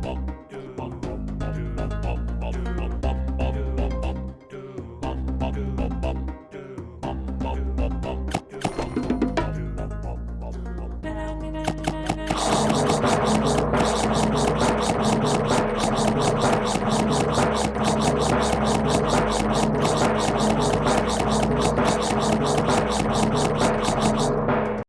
bum.